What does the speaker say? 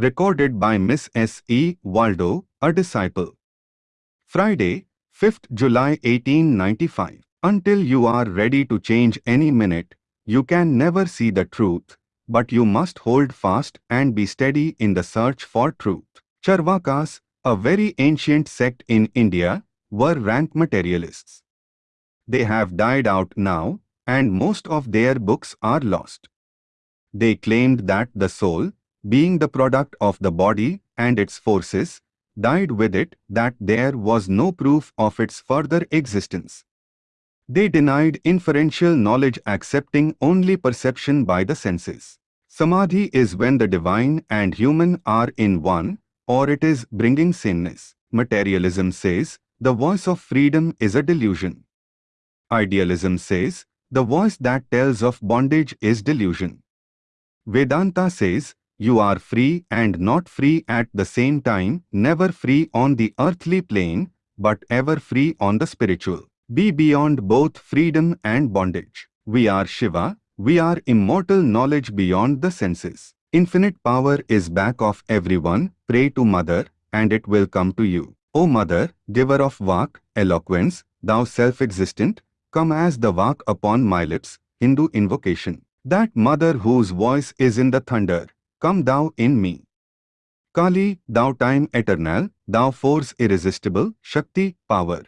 Recorded by Miss S. E. Waldo, a disciple. Friday, 5th July 1895. Until you are ready to change any minute, you can never see the truth, but you must hold fast and be steady in the search for truth. Charvakas, a very ancient sect in India, were rank materialists. They have died out now, and most of their books are lost. They claimed that the soul, being the product of the body and its forces, died with it, that there was no proof of its further existence. They denied inferential knowledge accepting only perception by the senses. Samadhi is when the divine and human are in one, or it is bringing sameness. Materialism says, the voice of freedom is a delusion. Idealism says, the voice that tells of bondage is delusion. Vedanta says, you are free and not free at the same time, never free on the earthly plane, but ever free on the spiritual. Be beyond both freedom and bondage. We are Shiva, we are immortal knowledge beyond the senses. Infinite power is back of everyone, pray to Mother, and it will come to you. O Mother, giver of Vak, eloquence, thou self-existent, come as the Vak upon my lips, Hindu invocation. That Mother whose voice is in the thunder, come thou in me. Kali, thou time eternal, thou force irresistible, Shakti, power.